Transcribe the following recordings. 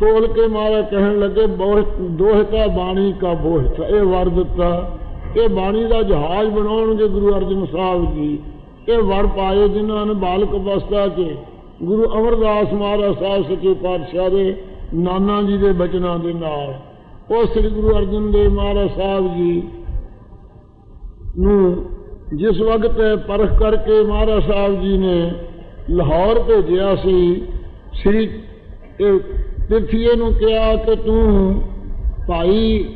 ਤੋਲ ਕੇ ਮਾਰਾ ਕਹਿਣ ਲੱਗੇ ਦੋਹਤਾ ਬਾਣੀ ਕਾ ਬੋਹਤ ਇਹ ਵਰ ਦਿੱਤਾ। ਇਹ ਬਾਣੀ ਦਾ ਜਹਾਜ਼ ਬਣਾਉਣਗੇ ਗੁਰੂ ਅਰਜਨ ਸਾਹਿਬ ਜੀ। ਇਹ ਵਰ ਪਾਏ ਜਿਨ੍ਹਾਂ ਨੇ ਬਾਲਕ ਅਵਸਥਾ 'ਚ। ਗੁਰੂ ਅਮਰਦਾਸ ਮਹਾਰਾਜ ਸਾਹਿਬ ਸੱਚੇ ਪਾਤਸ਼ਾਹ ਦੇ, ਨਾਨਾ ਜੀ ਦੇ ਬਚਨਾਂ ਦੇ ਨਾਲ। ਉਹ ਸ੍ਰੀ ਗੁਰੂ ਅਰਜਨ ਦੇਵ ਮਹਾਰਾਜ ਸਾਹਿਬ ਜੀ ਨੂੰ ਜਿਸ ਵਕਤ ਪਰਖ ਕਰਕੇ ਮਹਾਰਾਜ ਸਾਹਿਬ ਜੀ ਨੇ ਲਾਹੌਰ ਭੇਜਿਆ ਸੀ, ਸ੍ਰੀ ਇਹ ਨੂੰ ਕਿਹਾ ਕਿ ਤੂੰ ਭਾਈ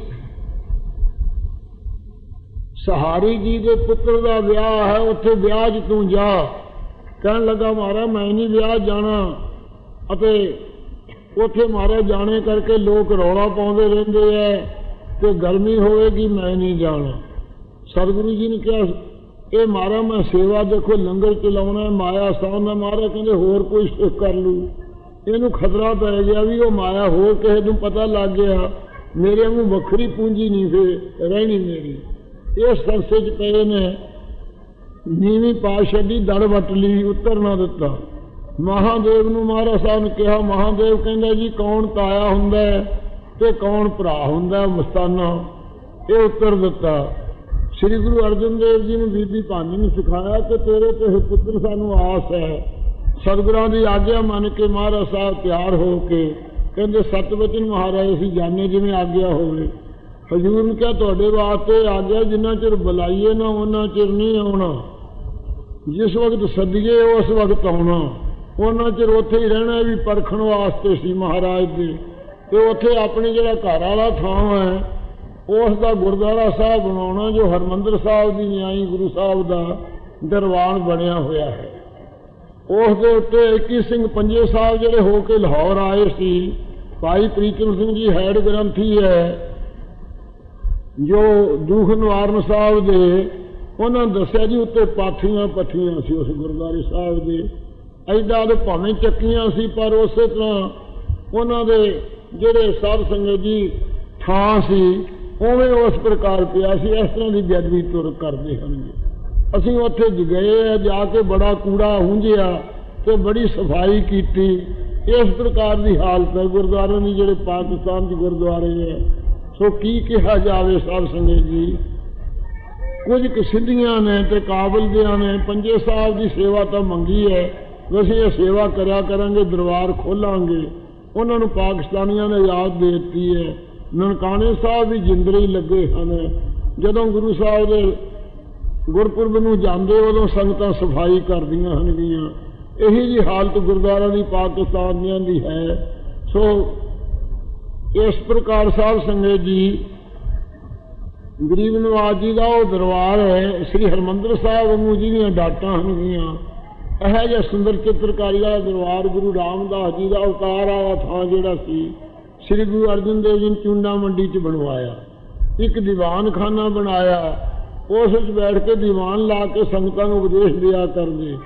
ਸਹਾਰੀ ਜੀ ਦੇ ਪੁੱਤਰ ਦਾ ਵਿਆਹ ਹੈ, ਉੱਥੇ ਵਿਆਹ 'ਚ ਤੂੰ ਜਾ। ਕਹਿਣ ਲੱਗਾ ਮਾਰਾ ਮੈਂ ਨਹੀਂ ਵਿਆਹ ਜਾਣਾ। ਅਤੇ ਉੱਥੇ ਮਾਰਾ ਜਾਣੇ ਕਰਕੇ ਲੋਕ ਰੌਲਾ ਪਾਉਂਦੇ ਰਹਿੰਦੇ ਐ ਤੇ ਗਰਮੀ ਹੋਵੇਗੀ, ਮੈਂ ਨਹੀਂ ਜਾਣਾ। ਸਤਿਗੁਰੂ ਜੀ ਨੇ ਕਿਹਾ, ਇਹ ਮਾਰਾ ਮੈਂ ਸੇਵਾ ਦੇਖੋ, ਲੰਗਰ ਚਲਾਉਣਾ ਮਾਇਆ ਸਾਹ ਨਾ ਮਾਰਾ ਕਹਿੰਦੇ, ਹੋਰ ਕੋਈ ਸੁੱਖ ਕਰ ਲੂ ਇਹਨੂੰ ਖਤਰਾ ਪੈ ਗਿਆ ਵੀ ਉਹ ਮਾਇਆ ਹੋਰ ਕਿਸੇ ਨੂੰ ਪਤਾ ਲੱਗ ਗਿਆ। ਮੇਰੇ ਨੂੰ ਵੱਖਰੀ ਪੂੰਜੀ ਨਹੀਂ ਫੇ ਰਹਿਣੀ ਮੇਰੀ ਇਸ ਸੰਸੇ ਚ ਪਏ ਨੇ। ਨੀਵੀਂ ਪਾ ਦੀ ਦੜ ਵੱਟ ਲਈ, ਉੱਤਰ ਨਾ ਦਿੱਤਾ। ਮਹਾਦੇਵ ਨੂੰ ਮਹਾਰਾਜ ਸਾਹਿਬ ਨੇ ਕਿਹਾ, ਮਹਾਦੇਵ ਕਹਿੰਦਾ ਜੀ, ਕੌਣ ਤਾਇਆ ਹੁੰਦਾ ਤੇ ਕੌਣ ਭਰਾ ਹੁੰਦਾ ਮਸਤਾਨਾ? ਇਹ ਉੱਤਰ ਦਿੱਤਾ। ਸ੍ਰੀ ਗੁਰੂ ਅਰਜਨ ਦੇਵ ਜੀ ਨੂੰ ਬੀਬੀ ਭਾਨੀ ਨੂੰ ਸਿਖਾਇਆ ਕਿ ਤੇਰੇ ਤੇ ਪੁੱਤਰ ਸਾਨੂੰ ਆਸ ਹੈ। ਸਤਿਗੁਰਾਂ ਦੀ ਆਗਿਆ ਮੰਨ ਕੇ ਮਹਾਰਾਜ ਸਾਹਿਬ ਤਿਆਰ ਹੋ ਕੇ ਕਹਿੰਦੇ, ਸਤਵਚਨ ਮਹਾਰਾਜ, ਅਸੀਂ ਜਾਣੇ ਜਿਵੇਂ ਆਗਿਆ ਹੋਵੇ। ਹਜੂਰ ਨੇ ਕਿਹਾ, ਤੁਹਾਡੇ ਵਾਸਤੇ ਆਗਿਆ ਜਿੰਨਾ ਚਿਰ ਬੁਲਾਈਏ ਨਾ ਉਹਨਾਂ ਚਿਰ ਨਹੀਂ ਆਉਣਾ। ਜਿਸ ਵਕਤ ਸੱਦੀਏ, ਉਸ ਵਕਤ ਆਉਣਾ। ਉਹਨਾਂ ਚਿਰ ਉੱਥੇ ਹੀ ਰਹਿਣਾ ਵੀ ਪਰਖਣ ਵਾਸਤੇ ਸੀ ਮਹਾਰਾਜ ਦੇ ਤੇ ਉੱਥੇ ਆਪਣੇ ਜਿਹੜਾ ਘਰ ਵਾਲਾ ਥਾਂ ਹੈ, ਉਸ ਦਾ ਗੁਰਦੁਆਰਾ ਸਾਹਿਬ ਬਣਾਉਣਾ, ਜੋ ਹਰਮੰਦਰ ਸਾਹਿਬ ਦੀ ਨਿਆਈ ਗੁਰੂ ਸਾਹਿਬ ਦਾ ਦਰਬਾਰ ਬਣਿਆ ਹੋਇਆ ਹੈ। ਉਸ ਦੇ ਉੱਤੇ 21 ਸਿੰਘ ਪੰਜੇ ਸਾਹਿਬ ਜਿਹੜੇ ਹੋ ਕੇ ਲਾਹੌਰ ਆਏ ਸੀ। ਭਾਈ ਪ੍ਰੀਤਮ ਸਿੰਘ ਜੀ ਹੈਡ ਗ੍ਰੰਥੀ ਹੈ। ਜੋ ਦੁਖ ਨਿਵਾਰਨ ਸਾਹਿਬ ਦੇ, ਉਹਨਾਂ ਦੱਸਿਆ ਜੀ ਉੱਤੇ ਪਾਥੀਆਂ ਪੱਠੀਆਂ ਸੀ ਉਸ ਗੁਰਦੁਆਰੇ ਸਾਹਿਬ ਦੇ। ਐਡਾ ਦੇ ਭਾਵੇਂ ਚੱਕੀਆਂ ਸੀ, ਪਰ ਉਸੇ ਤਰ੍ਹਾਂ ਉਹਨਾਂ ਦੇ ਜਿਹੜੇ ਸਾਧ ਸੰਗਤ ਜੀ ਥਾਂ ਸੀ, ਉਵੇਂ ਉਸ ਪ੍ਰਕਾਰ ਪਿਆ ਸੀ। ਇਸ ਤਰ੍ਹਾਂ ਦੀ ਬੇਅਦਬੀ ਤੁਰ ਕਰਦੇ ਹਨ ਅਸੀਂ ਉੱਥੇ ਗਏ ਆ ਜਾ ਕੇ ਬੜਾ ਕੂੜਾ ਹੁੰਝਿਆ ਤੇ ਬੜੀ ਸਫ਼ਾਈ ਕੀਤੀ। ਇਸ ਪ੍ਰਕਾਰ ਦੀ ਹਾਲਤ ਹੈ, ਗੁਰਦੁਆਰਿਆਂ ਦੀ ਜਿਹੜੇ ਪਾਕਿਸਤਾਨ ਦੇ ਗੁਰਦੁਆਰੇ ਹੈ। ਸੋ ਕੀ ਕਿਹਾ ਜਾਵੇ ਸਾਧ ਸੰਗਤ ਜੀ? ਕੁਝ ਕੁ ਸਿੱਧੀਆਂ ਨੇ ਤੇ ਕਾਬਲ ਦਿਆਂ ਨੇ, ਪੰਜੇ ਸਾਹਿਬ ਦੀ ਸੇਵਾ ਤਾਂ ਮੰਗੀ ਹੈ। ਅਸੀਂ ਇਹ ਸੇਵਾ ਕਰਿਆ ਕਰਾਂਗੇ, ਦਰਬਾਰ ਖੋਲਾਂਗੇ। ਉਹਨਾਂ ਨੂੰ ਪਾਕਿਸਤਾਨੀਆਂ ਨੇ ਯਾਦ ਦੇ ਦਿੱਤੀ ਹੈ। ਨਨਕਾਣੇ ਸਾਹਿਬ ਵੀ ਜਿੰਦਰੇ ਹੀ ਲੱਗੇ ਹਨ। ਜਦੋਂ ਗੁਰੂ ਸਾਹਿਬ ਦੇ ਗੁਰਪੁਰਬ ਨੂੰ ਜਾਂਦੇ ਉਦੋਂ ਸੰਗਤਾਂ ਸਫ਼ਾਈ ਕਰਦੀਆਂ ਹਨਗੀਆਂ ਇਹੀ ਜੀ ਹਾਲਤ ਗੁਰਦੁਆਰਾ ਦੀ ਪਾਕਿਸਤਾਨ ਦੀਆਂ ਦੀ ਹੈ। ਸੋ ਇਸ ਪ੍ਰਕਾਰ ਸਾਹਿਬ ਸੰਗਤ ਜੀ, ਗਰੀਬ ਨਵਾਜ ਜੀ ਦਾ ਉਹ ਦਰਬਾਰ ਹੈ, ਸ੍ਰੀ ਹਰਮੰਦਰ ਸਾਹਿਬ ਨੂੰ ਜਿਹਦੀਆਂ ਡਾਟਾਂ ਹਨਗੀਆਂ ਇਹ ਜਿਹਾ ਸੁੰਦਰ ਚਿੱਤਰਕਾਰੀ ਵਾਲਾ ਦਰਬਾਰ ਗੁਰੂ ਰਾਮਦਾਸ ਜੀ ਦਾ ਅਵਤਾਰ ਵਾਲਾ ਥਾਂ ਜਿਹੜਾ ਸੀ, ਸ੍ਰੀ ਗੁਰੂ ਅਰਜਨ ਦੇਵ ਜੀ ਨੇ ਚੁੰਡਾ ਮੰਡੀ 'ਚ ਬਣਵਾਇਆ। ਇੱਕ ਦੀਵਾਨਖਾਨਾ ਬਣਾਇਆ। ਉਸ ਵਿੱਚ ਬੈਠ ਕੇ ਦੀਵਾਨ ਲਾ ਕੇ ਸੰਗਤਾਂ ਨੂੰ ਉਪਦੇਸ਼ ਦਿਆ ਕਰਦੇ।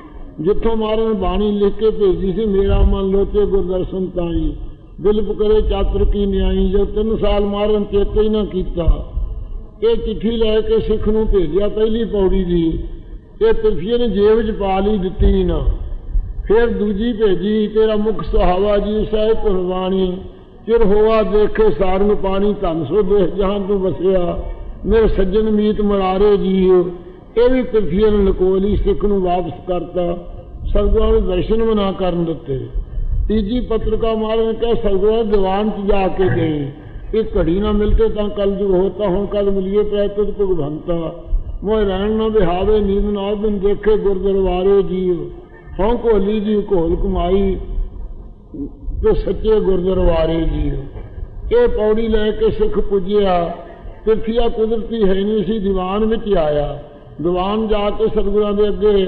ਜਿੱਥੋਂ ਮਹਾਰਾਜ ਨੇ ਬਾਣੀ ਲਿਖ ਕੇ ਭੇਜੀ ਸੀ, ਮੇਰਾ ਮਨ ਲੋਚੇ ਗੁਰਦਰਸ਼ਨ ਤਾਈ। ਦਿਲ ਪੁਕਰੇ ਚਾਤਰ ਕੀ ਨਿਆਈ, ਜੋ ਤਿੰਨ ਸਾਲ ਮਹਾਰਾਜ ਚੇਤੇ ਹੀ ਨਾ ਕੀਤਾ। ਇਹ ਚਿੱਠੀ ਲੈ ਕੇ ਸਿੱਖ ਨੂੰ ਭੇਜਿਆ ਪਹਿਲੀ ਪੌੜੀ ਦੀ। ਇਹ ਪਿਰਫੀਏ ਨੇ ਜੇਬ 'ਚ ਪਾ ਲਈ, ਦਿੱਤੀ ਨਾ। ਫਿਰ ਦੂਜੀ ਭੇਜੀ, ਤੇਰਾ ਮੁਖ ਸੁਹਾਵਾ ਜੀ ਸਾਹਿਬ ਕੁਰਬਾਨੀ ਚਿਰ ਹੋਆ ਦੇਖੇ ਸਾਰਨ ਪਾਣੀ, ਧੰਨ ਸੋ ਦੇਖ ਜਹਾਂ ਤੂੰ ਵਸਿਆ। ਮੇਰੇ ਸੱਜਣ ਮੀਤ ਮਰਾਰੇ ਜੀਓ, ਇਹ ਵੀ ਪਿਰਥੀਏ ਨੇ ਲਕੋਲੀ ਸਿੱਖ ਨੂੰ ਵਾਪਸ ਕਰਤਾ। ਸਤਿਗੁਰਾਂ ਨੂੰ ਦਰਸ਼ਨ ਵੀ ਨਾ ਕਰਨ ਦਿੱਤੇ। ਤੀਜੀ ਪੱਤਰਕਾ ਮਾਰਨ ਨੇ ਕਿਹਾ ਸਤਿਗੁਰਾਂ ਦੀਵਾਨ 'ਚ ਜਾ ਕੇ ਗਏ। ਇਹ ਘੜੀ ਨਾ ਮਿਲਤੇ ਤਾਂ ਕੱਲ ਜੁਗ ਹੋਤਾ, ਹੁਣ ਕਦ ਮਿਲੀਏ ਪ੍ਰੈਤਤ ਭਗਵੰਤਾ। ਮੋਇ ਰਹਿਣ ਨਾ ਬਿਹਾਵੇ ਨੀਂਦ ਨਾ ਬਿਨ ਦੇਖੇ ਗੁਰਦਰਵਾਰੇ ਜੀਓ। ਹਉ ਕੋਲੀ ਜੀ ਕੋਲ ਕਮਾਈ ਤੇ ਸੱਚੇ ਗੁਰਦਰਵਾਰੇ ਜੀਓ। ਇਹ ਪੌੜੀ ਲੈ ਕੇ ਸਿੱਖ ਪੁੱਜਿਆ। ਤਿਰਥੀਆ ਕੁਦਰਤੀ ਹੈ ਨਹੀਂ ਸੀ ਦੀਵਾਨ ਵਿੱਚ ਆਇਆ। ਦੀਵਾਨ ਜਾ ਕੇ ਸਤਿਗੁਰਾਂ ਦੇ ਅੱਗੇ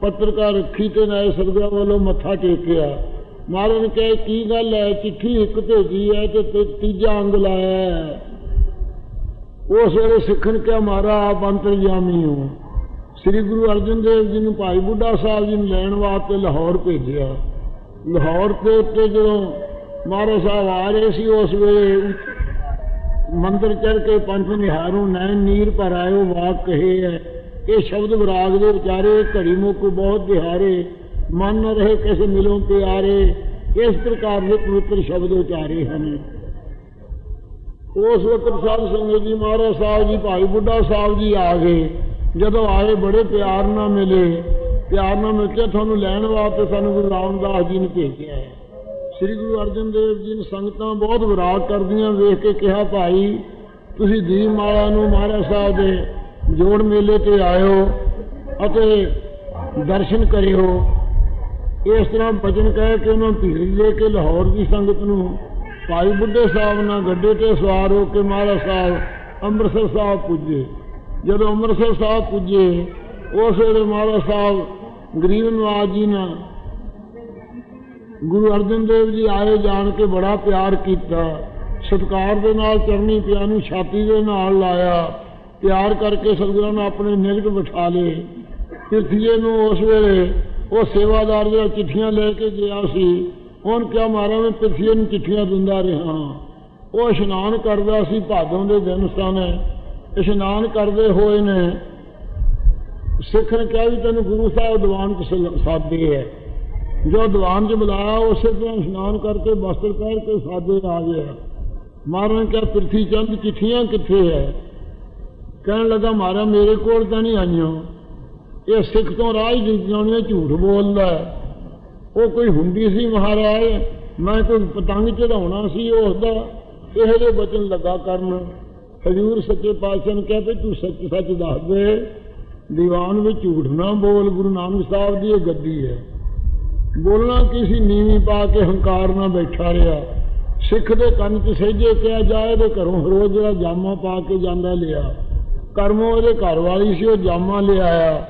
ਪੱਤਰਕਾਰ ਰੱਖੀ ਤੇ ਨਾਏ ਸਤਿਗੁਰਾਂ ਵੱਲੋਂ ਮੱਥਾ ਟੇਕਿਆ। ਮਹਾਰਾਜ ਨੇ ਕਿਹਾ ਕੀ ਗੱਲ ਹੈ? ਚਿੱਠੀ ਇੱਕ ਭੇਜੀ ਹੈ ਤੇ ਤੀਜਾ ਅੰਗ ਲਾਇਆ ਉਸ ਵੇਲੇ ਸਿੱਖਣ ਕਿਹਾ ਮਾਰਾ ਆਪ ਅੰਤਰਜਾਮੀ ਹੋ। ਸ੍ਰੀ ਗੁਰੂ ਅਰਜਨ ਦੇਵ ਜੀ ਨੂੰ ਭਾਈ ਬੁੱਢਾ ਸਾਹਿਬ ਜੀ ਨੂੰ ਲੈਣ ਵਾਸਤੇ ਲਾਹੌਰ ਭੇਜਿਆ। ਲਾਹੌਰ ਤੇ ਉੱਤੇ ਜਦੋਂ ਮਹਾਰਾਜ ਸਾਹਿਬ ਆ ਰਹੇ ਸੀ, ਉਸ ਵੇਲੇ ਮੰਦਰ ਚੜ ਕੇ ਪੰਜ ਨਿਹਾਰੂ ਨੈਣ ਨੀਰ ਪਰ ਆਇਓ ਵਾਕ ਕਹੇ ਹੈ। ਇਹ ਸ਼ਬਦ ਵਿਰਾਗ ਦੇ ਵਿਚਾਰੇ ਘੜੀ ਮੁੱਕ ਬਹੁਤ ਦਿਹਾਰੇ ਮਨ ਨ ਰਹੇ ਕਿਸੇ ਮਿਲੋਂ ਪਿਆਰੇ ਇਸ ਪ੍ਰਕਾਰ ਦੇ ਪਵਿੱਤਰ ਸ਼ਬਦ ਉਚਾਰੇ ਹਨ। ਉਸ ਵਕਤ ਸਾਧ ਸੰਗਤ ਜੀ ਮਹਾਰਾਜ ਸਾਹਿਬ ਜੀ, ਭਾਈ ਬੁੱਢਾ ਸਾਹਿਬ ਜੀ ਆ ਗਏ। ਜਦੋਂ ਆਏ ਬੜੇ ਪਿਆਰ ਨਾਲ ਮਿਲੇ। ਪਿਆਰ ਨਾਲ ਮਿਲ ਕੇ ਤੁਹਾਨੂੰ ਲੈਣ ਵਾਸਤੇ ਸਾਨੂੰ ਗੁਰੂ ਰਾਮਦਾਸ ਜੀ ਨੇ ਭੇਜਿਆ ਹੈ। ਸ੍ਰੀ ਗੁਰੂ ਅਰਜਨ ਦੇਵ ਜੀ ਨੇ ਸੰਗਤਾਂ ਬਹੁਤ ਵਿਰਾਗ ਕਰਦੀਆਂ, ਵੇਖ ਕੇ ਕਿਹਾ, ਭਾਈ, ਤੁਸੀਂ ਦੀਪ ਮਾਲਾ ਨੂੰ ਮਹਾਰਾਜ ਸਾਹਿਬ ਦੇ ਜੋੜ ਮੇਲੇ ਤੇ ਆਇਓ ਅਤੇ ਦਰਸ਼ਨ ਕਰਿਓ। ਇਸ ਤਰ੍ਹਾਂ ਬਚਨ ਕਹਿ ਕੇ ਉਹਨਾਂ ਭੀੜ ਲੈ ਕੇ ਲਾਹੌਰ ਦੀ ਸੰਗਤ ਨੂੰ ਭਾਈ ਬੁੱਢੇ ਸਾਹਿਬ ਨਾਲ ਗੱਡੇ ਤੇ ਸਵਾਰ ਹੋ ਕੇ ਮਹਾਰਾਜ ਸਾਹਿਬ ਅੰਮ੍ਰਿਤਸਰ ਸਾਹਿਬ ਪੁੱਜੇ। ਜਦੋਂ ਅੰਮ੍ਰਿਤਸਰ ਸਾਹਿਬ ਪੁੱਜੇ ਉਸ ਵੇਲੇ ਮਹਾਰਾਜ ਸਾਹਿਬ ਗਰੀਬ ਨਵਾਜ ਜੀ ਨਾਲ ਗੁਰੂ ਅਰਜਨ ਦੇਵ ਜੀ ਆਏ ਜਾਣ ਕੇ ਬੜਾ ਪਿਆਰ ਕੀਤਾ। ਸਤਿਕਾਰ ਦੇ ਨਾਲ, ਚਰਨੀ ਪਿਆ ਨੂੰ, ਛਾਤੀ ਦੇ ਨਾਲ ਲਾਇਆ। ਪਿਆਰ ਕਰਕੇ ਸਤਿਗੁਰਾਂ ਨੇ ਆਪਣੇ ਨਿਗਟ ਬਿਠਾ ਲਏ। ਪਿਰਥੀਏ ਨੂੰ ਉਸ ਵੇਲੇ ਉਹ ਸੇਵਾਦਾਰ ਜਿਹੜਾ ਚਿੱਠੀਆਂ ਲੈ ਕੇ ਗਿਆ ਸੀ ਹੁਣ ਕਿਆ ਮਾਰਾ ਮੈਂ ਪਿਰਥੀਏ ਨੂੰ ਚਿੱਠੀਆਂ ਦਿੰਦਾ ਰਿਹਾ। ਉਹ ਇਸ਼ਨਾਨ ਕਰਦਾ ਸੀ ਭਾਦੋਂ ਦੇ ਦਿਨ ਸਨ। ਇਸ਼ਨਾਨ ਕਰਦੇ ਹੋਏ ਨੇ ਸਿੱਖ ਨੇ ਕਿਹਾ ਵੀ ਤੈਨੂੰ ਗੁਰੂ ਸਾਹਿਬ ਦੀਵਾਨ ਚ ਸਾਦੇ ਹੈ। ਜੋ ਦੀਵਾਨ 'ਚ ਬੁਲਾਇਆ, ਉਸੇ ਤਰ੍ਹਾਂ ਇਸ਼ਨਾਨ ਕਰਕੇ ਵਸਤਰ ਪਹਿਨ ਕੇ ਸਾਦੇ ਆ ਗਿਆ। ਮਹਾਰਾਜ ਨੇ ਕਿਹਾ, ਪ੍ਰਿਥੀ ਚੰਦ, ਚਿੱਠੀਆਂ ਕਿੱਥੇ ਹੈ ਕਹਿਣ ਲੱਗਾ, ਮਹਾਰਾਜ, ਮੇਰੇ ਕੋਲ ਤਾਂ ਨਹੀਂ ਆਈਆਂ। ਇਹ ਸਿੱਖ ਤੋਂ ਰਾਜ ਜਿਉਣੇ ਝੂਠ ਬੋਲਦਾ ਉਹ ਕੋਈ ਹੁੰਦੀ ਸੀ ਮਹਾਰਾਜ? ਮੈਂ ਕੋਈ ਪਤੰਗ ਚੜਾਉਣਾ ਸੀ ਉਸ ਦਾ ਇਹੋ ਜਿਹੇ ਬਚਨ ਲੱਗਾ ਕਰਨ। ਹਜੂਰ ਸੱਚੇ ਪਾਤਸ਼ਾਹ ਨੇ ਕਿਹਾ, ਵੀ ਤੂੰ ਸੱਚ ਸੱਚ ਦੱਸ ਦੇ। ਦੀਵਾਨ ਵਿੱਚ ਝੂਠ ਨਾ ਬੋਲ, ਗੁਰੂ ਨਾਨਕ ਸਾਹਿਬ ਦੀ ਇਹ ਗੱਦੀ ਹੈ ਬੋਲਣਾ ਕੀ ਸੀ ਨੀਵੀਂ ਪਾ ਕੇ ਹੰਕਾਰ ਨਾਲ ਬੈਠਾ ਰਿਹਾ। ਸਿੱਖ ਦੇ ਕੰਨ 'ਚ ਸਹਿਜੇ ਕਿਹਾ ਜਾਏ ਇਹਦੇ ਘਰੋਂ ਰੋਜ਼ ਜਿਹੜਾ ਜਾਮਾ ਪਾ ਕੇ ਜਾਂਦਾ ਲਿਆ। ਕਰਮੋ ਇਹਦੇ ਘਰ ਵਾਲੀ ਸੀ, ਉਹ ਜਾਮਾ ਲਿਆਇਆ